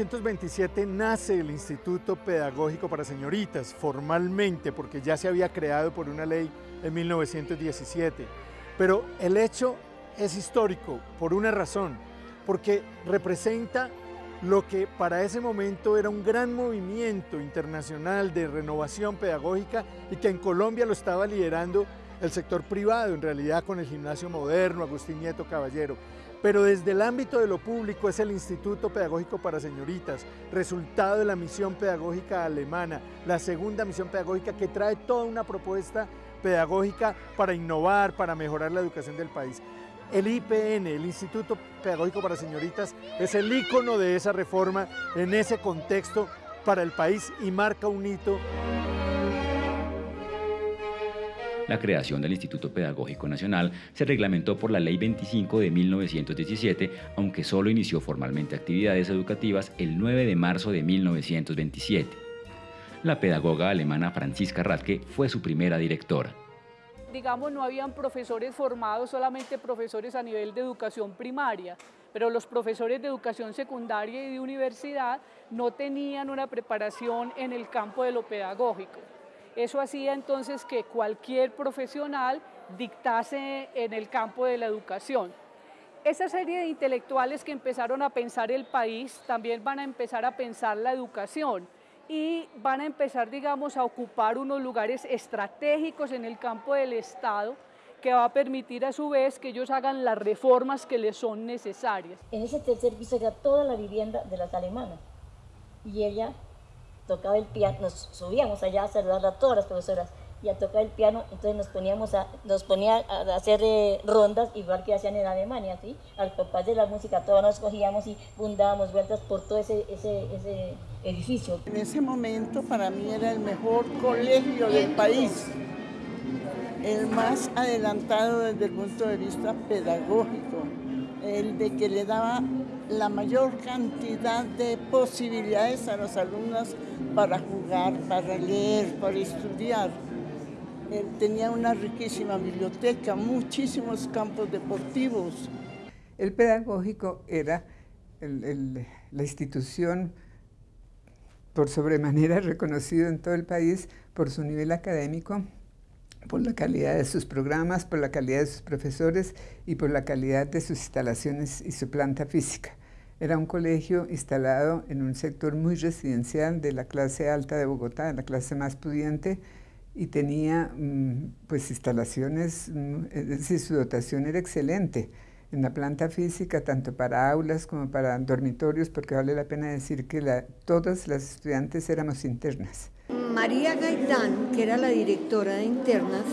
en 1927 nace el Instituto Pedagógico para Señoritas, formalmente, porque ya se había creado por una ley en 1917. Pero el hecho es histórico por una razón, porque representa lo que para ese momento era un gran movimiento internacional de renovación pedagógica y que en Colombia lo estaba liderando el sector privado, en realidad con el gimnasio moderno, Agustín Nieto Caballero. Pero desde el ámbito de lo público es el Instituto Pedagógico para Señoritas, resultado de la misión pedagógica alemana, la segunda misión pedagógica que trae toda una propuesta pedagógica para innovar, para mejorar la educación del país. El IPN, el Instituto Pedagógico para Señoritas, es el ícono de esa reforma en ese contexto para el país y marca un hito. La creación del Instituto Pedagógico Nacional se reglamentó por la Ley 25 de 1917, aunque solo inició formalmente actividades educativas el 9 de marzo de 1927. La pedagoga alemana Franziska Radke fue su primera directora digamos, no habían profesores formados, solamente profesores a nivel de educación primaria, pero los profesores de educación secundaria y de universidad no tenían una preparación en el campo de lo pedagógico. Eso hacía entonces que cualquier profesional dictase en el campo de la educación. Esa serie de intelectuales que empezaron a pensar el país también van a empezar a pensar la educación y van a empezar, digamos, a ocupar unos lugares estratégicos en el campo del Estado que va a permitir a su vez que ellos hagan las reformas que les son necesarias. En ese tercer piso era toda la vivienda de las alemanas y ella tocaba el piano, nos subíamos allá a saludar a todas las profesoras y a tocar el piano, entonces nos poníamos a, nos ponía a hacer eh, rondas igual que hacían en Alemania, ¿sí? Al compás de la música, todos nos cogíamos y bundábamos vueltas por todo ese, ese, ese edificio. En ese momento para mí era el mejor colegio del país, el más adelantado desde el punto de vista pedagógico, el de que le daba la mayor cantidad de posibilidades a los alumnos para jugar, para leer, para estudiar. Él tenía una riquísima biblioteca, muchísimos campos deportivos. El pedagógico era la institución por sobremanera reconocido en todo el país por su nivel académico, por la calidad de sus programas, por la calidad de sus profesores y por la calidad de sus instalaciones y su planta física. Era un colegio instalado en un sector muy residencial de la clase alta de Bogotá, la clase más pudiente, y tenía mm, pues instalaciones, mm, es decir, su dotación era excelente en la planta física, tanto para aulas como para dormitorios, porque vale la pena decir que todas las estudiantes éramos internas. María Gaitán, que era la directora de internas,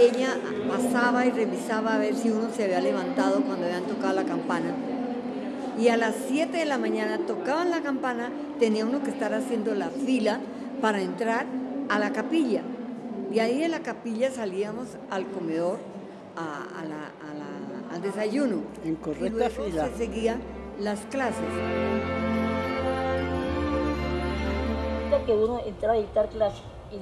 ella pasaba y revisaba a ver si uno se había levantado cuando habían tocado la campana. Y a las 7 de la mañana tocaban la campana, tenía uno que estar haciendo la fila para entrar a la capilla. Y ahí de la capilla salíamos al comedor, al desayuno. En correcta y fila. Se seguían las clases. que uno entraba a dictar clase, y,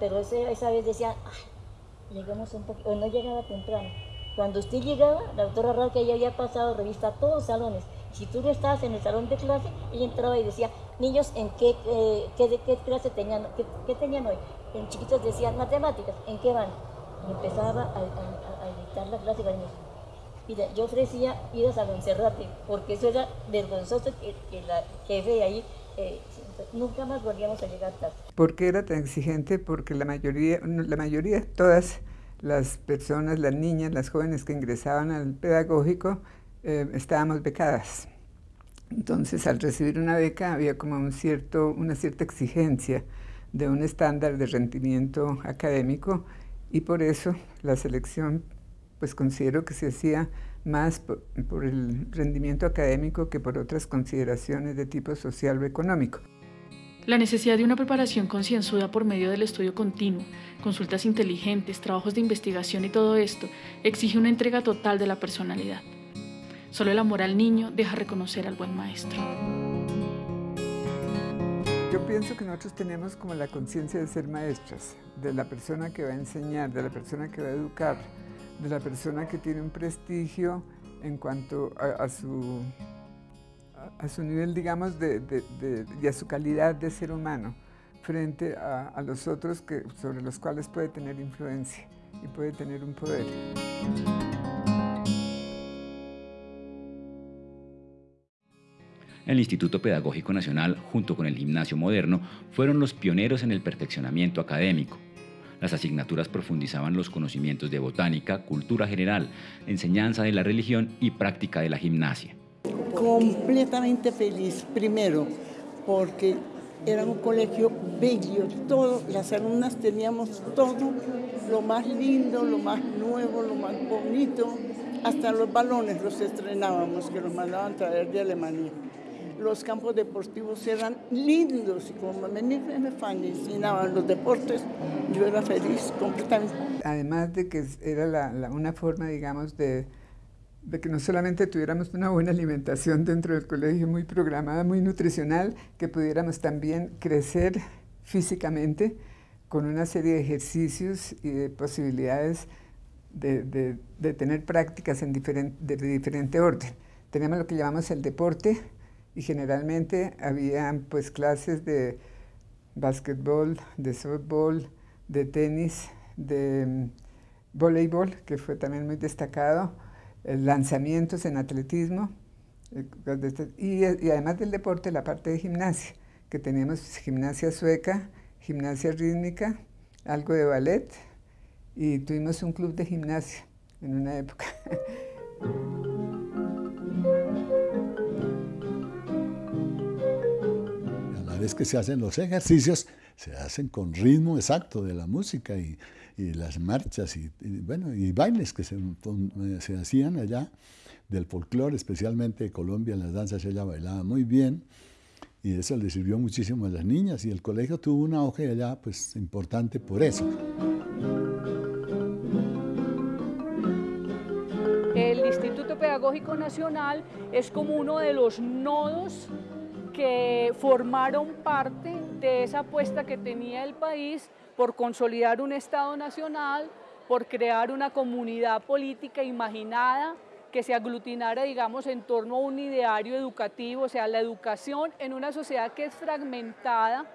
pero esa vez decía, ay, llegamos un poco, o no llegaba temprano. Cuando usted llegaba, la doctora que ya había pasado revista todos los salones. Si tú no estabas en el salón de clase, ella entraba y decía, niños, ¿en qué, eh, qué, qué, clase tenían, qué, tenían hoy? En chiquitos decían, matemáticas, ¿en qué van? Y empezaba a, a, dictar la clase niños. Mira, yo ofrecía ir a Monserrate, porque eso era vergonzoso que, que la jefe de ahí eh, nunca más volvíamos a llegar tarde. ¿Por qué era tan exigente? Porque la mayoría, la mayoría, todas las personas, las niñas, las jóvenes que ingresaban al pedagógico, eh, estábamos becadas. Entonces, al recibir una beca había como un cierto, una cierta exigencia de un estándar de rendimiento académico y por eso la selección, pues considero que se hacía más por, por el rendimiento académico que por otras consideraciones de tipo social o económico. La necesidad de una preparación concienzuda por medio del estudio continuo, consultas inteligentes, trabajos de investigación y todo esto exige una entrega total de la personalidad. Solo el amor al niño deja reconocer al buen maestro. Yo pienso que nosotros tenemos como la conciencia de ser maestras, de la persona que va a enseñar, de la persona que va a educar, de la persona que tiene un prestigio en cuanto a, su, a, su nivel, digamos, y a su calidad de ser humano frente a, los otros que, sobre los cuales puede tener influencia y puede tener un poder. El Instituto Pedagógico Nacional, junto con el Gimnasio Moderno, fueron los pioneros en el perfeccionamiento académico. Las asignaturas profundizaban los conocimientos de botánica, cultura general, enseñanza de la religión y práctica de la gimnasia. Completamente feliz, primero, porque era un colegio bello, todo, las alumnas teníamos todo, lo más lindo, lo más nuevo, lo más bonito, hasta los balones los estrenábamos, que los mandaban traer de Alemania. Los campos deportivos eran lindos y como me, me fascinaban los deportes, yo era feliz completamente. Además de que era una forma, digamos, de de que no solamente tuviéramos una buena alimentación dentro del colegio, muy programada, muy nutricional, que pudiéramos también crecer físicamente con una serie de ejercicios y de posibilidades de, tener prácticas en de diferente orden. Teníamos lo que llamamos el deporte y generalmente había pues clases de básquetbol, de softball, de tenis, de mm, voleibol, que fue también muy destacado, lanzamientos en atletismo eh, y, además del deporte la parte de gimnasia, que teníamos gimnasia sueca, gimnasia rítmica, algo de ballet y tuvimos un club de gimnasia en una época. A la vez que se hacen los ejercicios, se hacen con ritmo exacto de la música y, las marchas y, bueno, y bailes que se, se hacían allá del folclore, especialmente de Colombia, las danzas ella bailaba muy bien y eso le sirvió muchísimo a las niñas y el colegio tuvo una auge allá pues importante por eso. El Instituto Pedagógico Nacional es como uno de los nodos que formaron parte de esa apuesta que tenía el país por consolidar un Estado nacional, por crear una comunidad política imaginada que se aglutinara, digamos, en torno a un ideario educativo, o sea, la educación en una sociedad que es fragmentada,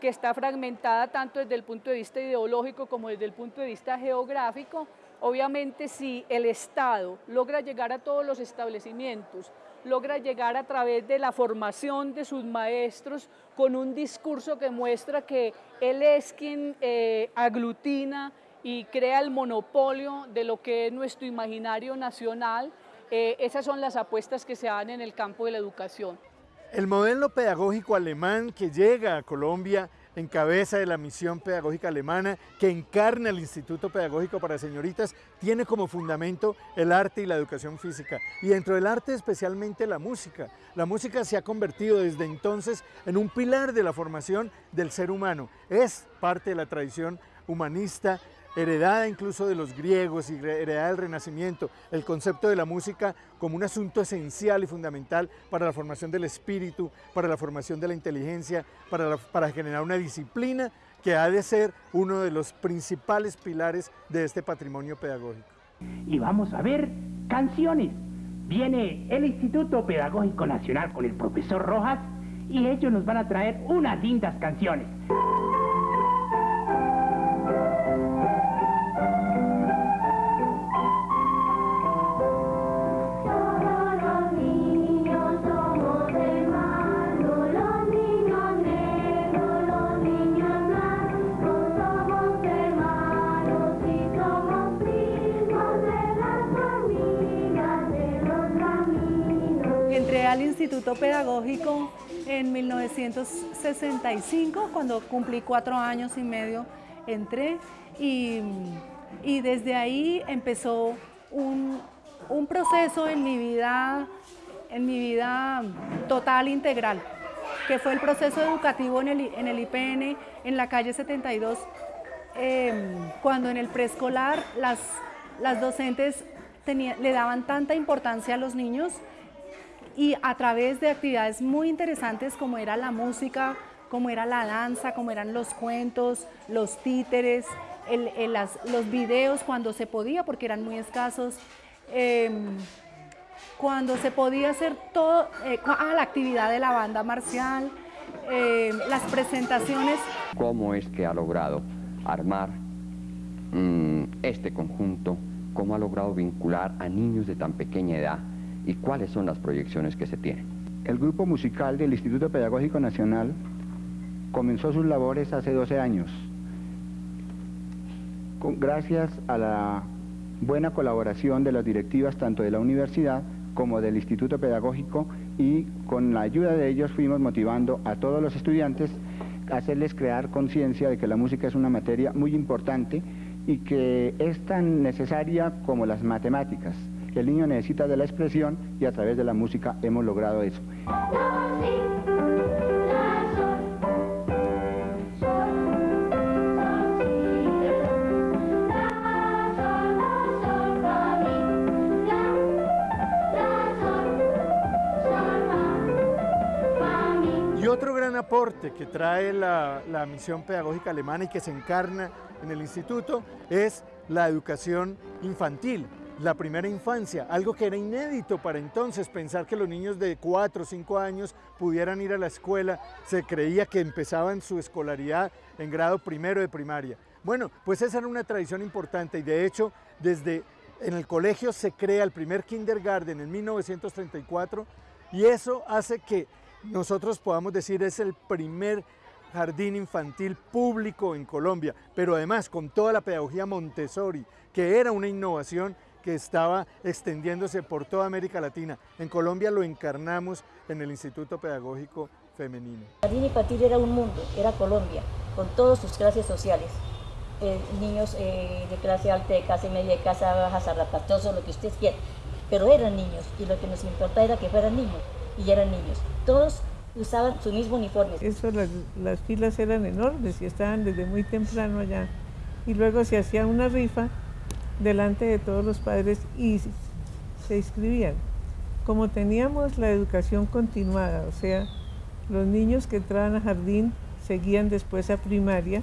que está fragmentada tanto desde el punto de vista ideológico como desde el punto de vista geográfico. Obviamente, si el Estado logra llegar a todos los establecimientos, logra llegar a través de la formación de sus maestros con un discurso que muestra que él es quien eh, aglutina y crea el monopolio de lo que es nuestro imaginario nacional. Eh, esas son las apuestas que se dan en el campo de la educación. El modelo pedagógico alemán que llega a Colombia en cabeza de la misión pedagógica alemana que encarna el Instituto Pedagógico para Señoritas, tiene como fundamento el arte y la educación física. Y dentro del arte especialmente la música. La música se ha convertido desde entonces en un pilar de la formación del ser humano. Es parte de la tradición humanista heredada incluso de los griegos y heredada del Renacimiento, el concepto de la música como un asunto esencial y fundamental para la formación del espíritu, para la formación de la inteligencia, para, para generar una disciplina que ha de ser uno de los principales pilares de este patrimonio pedagógico. Y vamos a ver canciones. Viene el Instituto Pedagógico Nacional con el profesor Rojas y ellos nos van a traer unas lindas canciones. Instituto Pedagógico en 1965, cuando cumplí cuatro años y medio, entré y, desde ahí empezó un, proceso en mi vida, en mi vida total integral, que fue el proceso educativo en el, IPN, en la calle 72, em, cuando en el preescolar las, las docentes le daban tanta importancia a los niños y a través de actividades muy interesantes como era la música, como era la danza, como eran los cuentos, los títeres, los videos cuando se podía porque eran muy escasos. Em, cuando se podía hacer todo, eh, a la actividad de la banda marcial, eh, las presentaciones. ¿Cómo es que ha logrado armar mm, este conjunto? ¿Cómo ha logrado vincular a niños de tan pequeña edad? ¿Y cuáles son las proyecciones que se tienen? El grupo musical del Instituto Pedagógico Nacional comenzó sus labores hace 12 años, gracias a la buena colaboración de las directivas tanto de la universidad como del Instituto Pedagógico y con la ayuda de ellos fuimos motivando a todos los estudiantes a hacerles crear conciencia de que la música es una materia muy importante y que es tan necesaria como las matemáticas. El niño necesita de la expresión y a través de la música hemos logrado eso. otro gran aporte que trae la, misión pedagógica alemana y que se encarna en el instituto es la educación infantil, la primera infancia, algo que era inédito para entonces, pensar que los niños de 4 o 5 años pudieran ir a la escuela, se creía que empezaban su escolaridad en grado primero de primaria. Bueno, pues esa era una tradición importante y de hecho desde en el colegio se crea el primer kindergarten en 1934 y eso hace que nosotros podamos decir es el primer jardín infantil público en Colombia, pero además con toda la pedagogía Montessori, que era una innovación que estaba extendiéndose por toda América Latina. En Colombia lo encarnamos en el Instituto Pedagógico Femenino. El jardín infantil era un mundo, era Colombia, con todas sus clases sociales. Eh, niños eh, de clase alta, de clase media, de clase baja, zarrapatoso, lo que usted quiera. Pero eran niños y lo que nos importaba era que fueran niños y eran niños. Todos usaban su mismo uniforme. Eso, las, las filas eran enormes y estaban desde muy temprano allá. Y luego se hacía una rifa delante de todos los padres y se inscribían. Como teníamos la educación continuada, o sea, los niños que entraban a jardín seguían después a primaria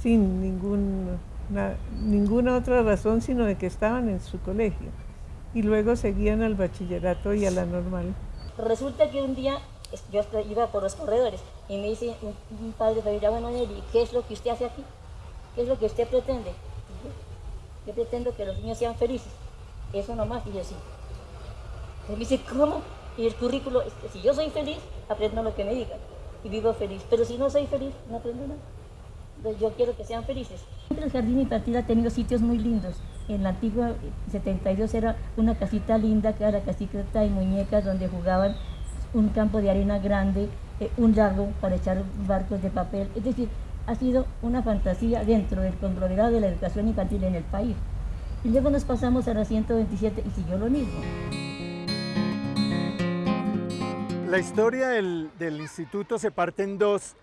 sin ninguna otra razón sino de que estaban en su colegio y luego seguían al bachillerato y a la normal. Resulta que un día yo iba por los corredores y me dice un, padre familiar, bueno, Nelly, ¿qué es lo que usted hace aquí? ¿Qué es lo que usted pretende? Yo, pretendo que los niños sean felices. Eso nomás, y yo sí. me dice, ¿cómo? Y el currículo, es que si yo soy feliz, aprendo lo que me digan y vivo feliz. Pero si no soy feliz, no aprendo nada. Entonces yo quiero que sean felices. El jardín infantil ha tenido sitios muy lindos. En la antigua 72 era una casita linda, que era casita y muñecas, donde jugaban un campo de arena grande, eh, un lago para echar barcos de papel. Es decir, ha sido una fantasía dentro del conglomerado de la educación infantil en el país. Y luego nos pasamos a la 127 y siguió lo mismo. La historia del, del instituto se parte en dos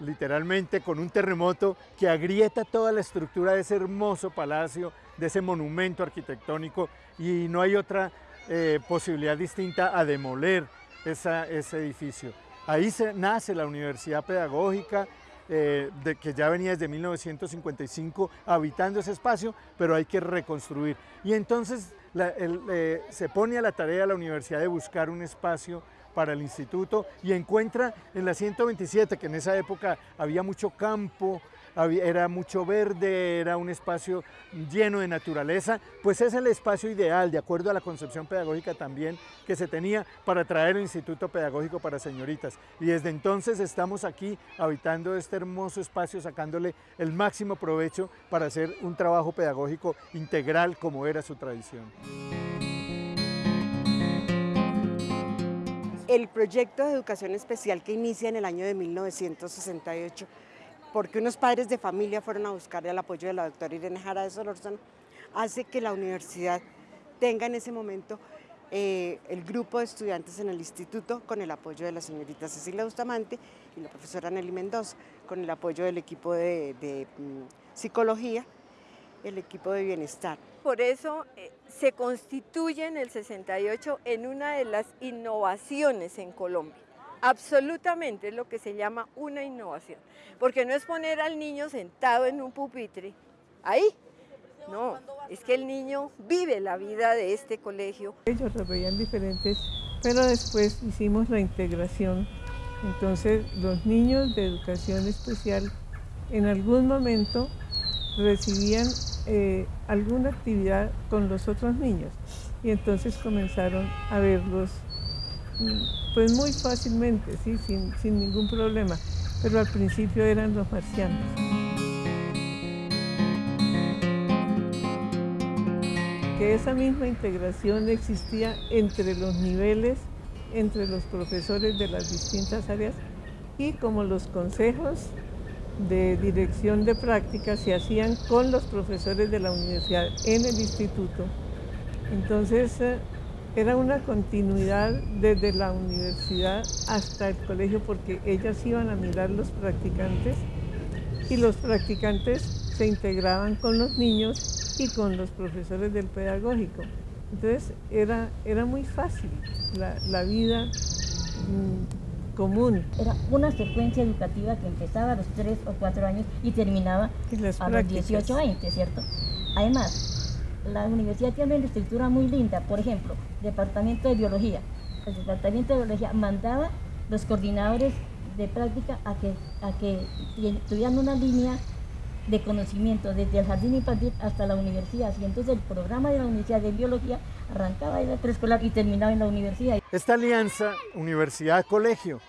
literalmente con un terremoto que agrieta toda la estructura de ese hermoso palacio, de ese monumento arquitectónico y no hay otra eh, posibilidad distinta a demoler ese edificio. Ahí se, nace la Universidad Pedagógica, eh, de, que ya venía desde 1955 habitando ese espacio, pero hay que reconstruir. Y entonces eh, se pone a la tarea la universidad de buscar un espacio para el instituto y encuentra en la 127, que en esa época había mucho campo, era mucho verde, era un espacio lleno de naturaleza, pues es el espacio ideal, de acuerdo a la concepción pedagógica también que se tenía para traer el Instituto Pedagógico para Señoritas. Y desde entonces estamos aquí habitando este hermoso espacio, sacándole el máximo provecho para hacer un trabajo pedagógico integral como era su tradición. el proyecto de educación especial que inicia en el año de 1968, porque unos padres de familia fueron a buscar el apoyo de la doctora Irene Jara de Solórzano, hace que la universidad tenga en ese momento eh, el grupo de estudiantes en el instituto con el apoyo de la señorita Cecilia Bustamante y la profesora Nelly Mendoza, con el apoyo del equipo de, mm, psicología, el equipo de bienestar. Por eso eh, se constituye en el 68 en una de las innovaciones en Colombia. Absolutamente es lo que se llama una innovación, porque no es poner al niño sentado en un pupitre, ahí, No, es que el niño vive la vida de este colegio. Ellos lo veían diferentes, pero después hicimos la integración. Entonces los niños de educación especial en algún momento recibían eh, alguna actividad con los otros niños y entonces comenzaron a verlos mm, pues muy fácilmente, ¿sí? sin, sin ningún problema, pero al principio eran los marcianos. Que esa misma integración existía entre los niveles, entre los profesores de las distintas áreas y como los consejos de dirección de prácticas se hacían con los profesores de la universidad en el instituto. Entonces eh, era una continuidad desde la universidad hasta el colegio porque ellas iban a mirar los practicantes y los practicantes se integraban con los niños y con los profesores del pedagógico. Entonces era, era muy fácil la, la vida. Mm, común. Era una secuencia educativa que empezaba a los 3 o 4 años y terminaba a los 18 años, ¿cierto? Además, la universidad tiene una estructura muy linda, por ejemplo, departamento de biología. El departamento de biología mandaba los coordinadores de práctica a que, a que tuvieran una línea de conocimiento desde el jardín infantil hasta la universidad. Y entonces el programa de la Universidad de Biología arrancaba en la preescolar y terminaba en la universidad. Esta alianza universidad-colegio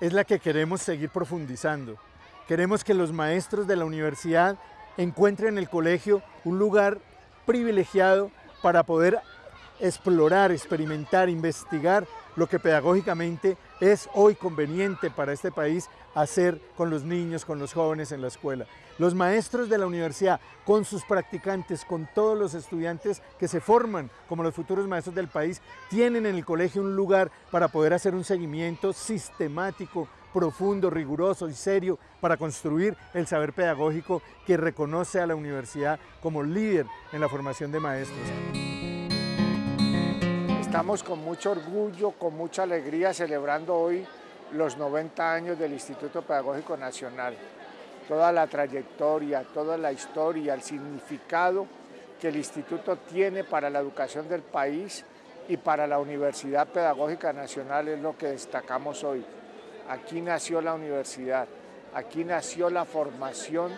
es la que queremos seguir profundizando. Queremos que los maestros de la universidad encuentren en el colegio un lugar privilegiado para poder explorar, experimentar, investigar lo que pedagógicamente es hoy conveniente para este país hacer con los niños, con los jóvenes en la escuela. Los maestros de la universidad, con sus practicantes, con todos los estudiantes que se forman como los futuros maestros del país, tienen en el colegio un lugar para poder hacer un seguimiento sistemático, profundo, riguroso y serio para construir el saber pedagógico que reconoce a la universidad como líder en la formación de maestros. Estamos con mucho orgullo, con mucha alegría celebrando hoy los 90 años del Instituto Pedagógico Nacional. Toda la trayectoria, toda la historia, el significado que el instituto tiene para la educación del país y para la Universidad Pedagógica Nacional es lo que destacamos hoy. Aquí nació la universidad, aquí nació la formación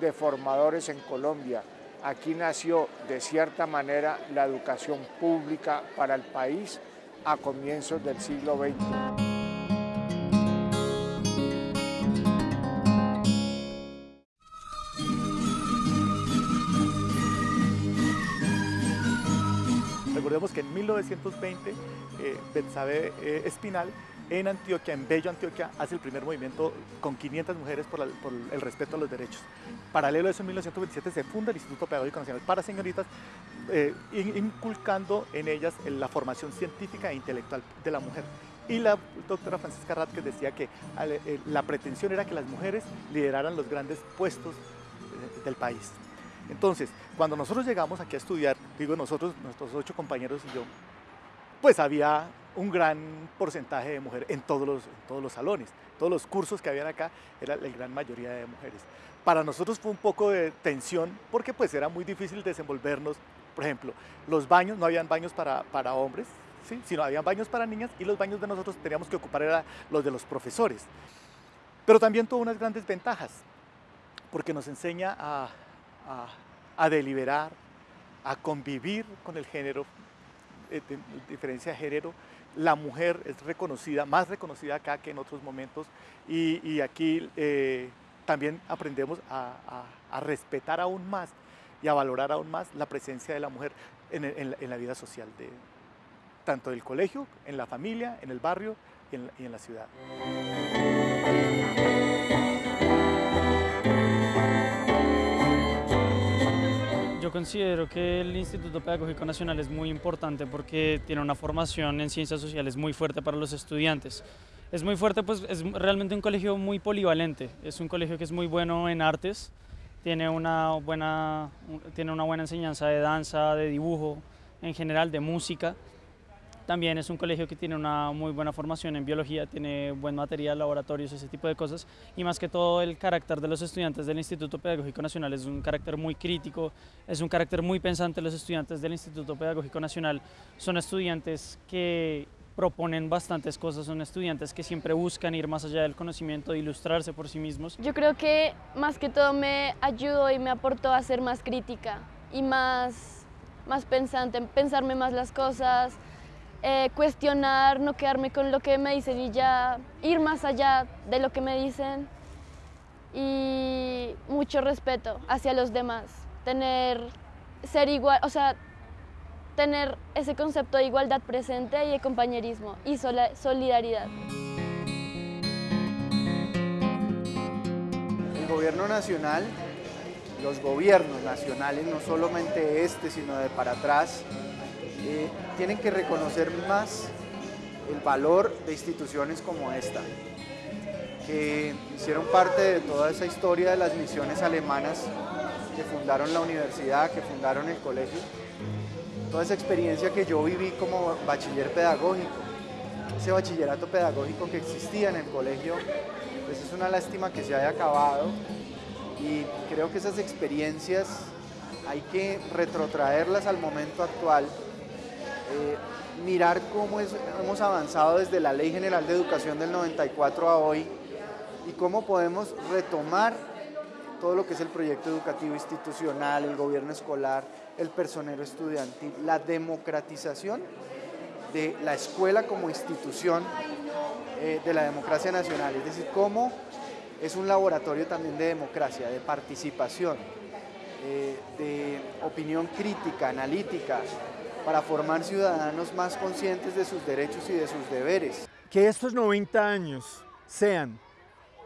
de formadores en Colombia, Aquí nació de cierta manera la educación pública para el país a comienzos del siglo XX. Recordemos que en 1920 eh, eh, Espinal en Antioquia, en Bello, Antioquia, hace el primer movimiento con 500 mujeres por, el respeto a los derechos. Paralelo a eso, en 1927 se funda el Instituto Pedagógico Nacional para Señoritas, eh, inculcando en ellas la formación científica e intelectual de la mujer. Y la doctora Francisca Radke decía que eh, la pretensión era que las mujeres lideraran los grandes puestos eh, del país. Entonces, cuando nosotros llegamos aquí a estudiar, digo nosotros, nuestros ocho compañeros y yo, pues había un gran porcentaje de mujeres en todos los, todos los salones. Todos los cursos que habían acá era la gran mayoría de mujeres. Para nosotros fue un poco de tensión porque pues era muy difícil desenvolvernos. Por ejemplo, los baños, no habían baños para, para hombres, ¿sí? sino habían baños para niñas y los baños de nosotros teníamos que ocupar era los de los profesores. Pero también tuvo unas grandes ventajas porque nos enseña a, a, a deliberar, a convivir con el género, eh, diferencia de género, la mujer es reconocida, más reconocida acá que en otros momentos y, aquí eh, también aprendemos a, respetar aún más y a valorar aún más la presencia de la mujer en, la vida social, de, tanto del colegio, en la familia, en el barrio y en la ciudad. Yo considero que el Instituto Pedagógico Nacional es muy importante porque tiene una formación en ciencias sociales muy fuerte para los estudiantes. Es muy fuerte, pues es realmente un colegio muy polivalente. Es un colegio que es muy bueno en artes, tiene una buena, tiene una buena enseñanza de danza, de dibujo, en general de música. También es un colegio que tiene una muy buena formación en biología, tiene buen material, laboratorios, ese tipo de cosas. Y más que todo el carácter de los estudiantes del Instituto Pedagógico Nacional es un carácter muy crítico, es un carácter muy pensante. Los estudiantes del Instituto Pedagógico Nacional son estudiantes que proponen bastantes cosas, son estudiantes que siempre buscan ir más allá del conocimiento, de ilustrarse por sí mismos. Yo creo que más que todo me ayudó y me aportó a ser más crítica y más, más pensante, pensarme más las cosas, eh, cuestionar, no quedarme con lo que me dicen y ya ir más allá de lo que me dicen y mucho respeto hacia los demás, tener, ser igual, o sea, tener ese concepto de igualdad presente y de compañerismo y solidaridad. El gobierno nacional, los gobiernos nacionales, no solamente este, sino de para atrás, eh, tienen que reconocer más el valor de instituciones como esta, que hicieron parte de toda esa historia de las misiones alemanas que fundaron la universidad, que fundaron el colegio, toda esa experiencia que yo viví como bachiller pedagógico, ese bachillerato pedagógico que existía en el colegio, pues es una lástima que se haya acabado. Y creo que esas experiencias hay que retrotraerlas al momento actual, mirar cómo hemos avanzado desde la Ley General de Educación del 94 a hoy y cómo podemos retomar todo lo que es el proyecto educativo institucional, el gobierno escolar, el personero estudiantil, la democratización de la escuela como institución eh, de la democracia nacional, es decir, cómo es un laboratorio también de democracia, de participación, eh, de opinión crítica, analítica, para formar ciudadanos más conscientes de sus derechos y de sus deberes. Que estos 90 años sean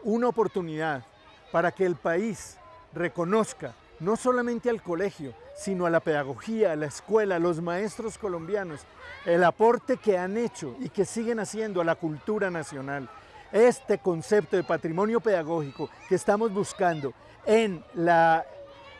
una oportunidad para que el país reconozca no solamente al colegio, sino a la pedagogía, a la escuela, a los maestros colombianos, el aporte que han hecho y que siguen haciendo a la cultura nacional. Este concepto de patrimonio pedagógico que estamos buscando en la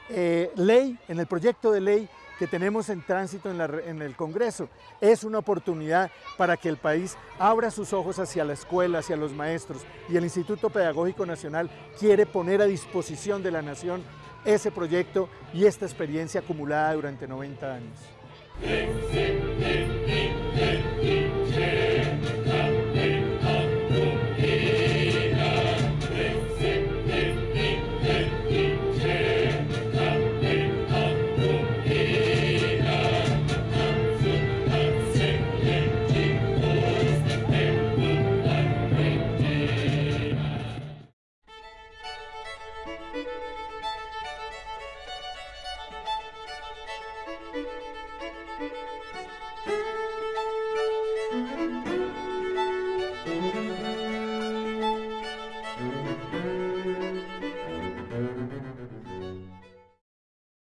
eh, ley, en el proyecto de ley que tenemos en tránsito en, el Congreso. Es una oportunidad para que el país abra sus ojos hacia la escuela, hacia los maestros y el Instituto Pedagógico Nacional quiere poner a disposición de la Nación ese proyecto y esta experiencia acumulada durante 90 años.